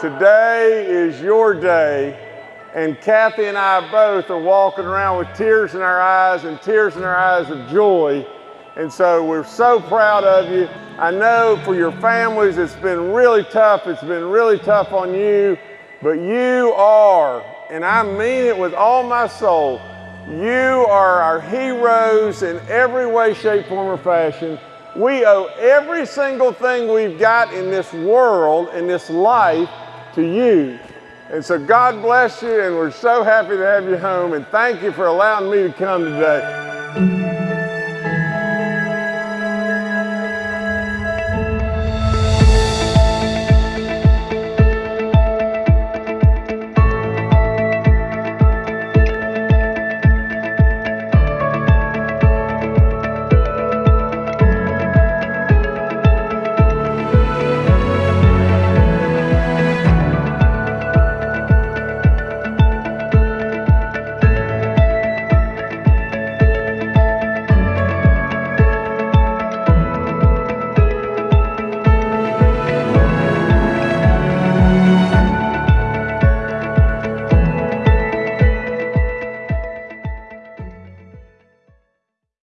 today is your day. And Kathy and I both are walking around with tears in our eyes and tears in our eyes of joy. And so we're so proud of you. I know for your families it's been really tough. It's been really tough on you. But you are, and I mean it with all my soul, you are our heroes in every way, shape, form, or fashion. We owe every single thing we've got in this world, in this life, to you. And so God bless you, and we're so happy to have you home, and thank you for allowing me to come today.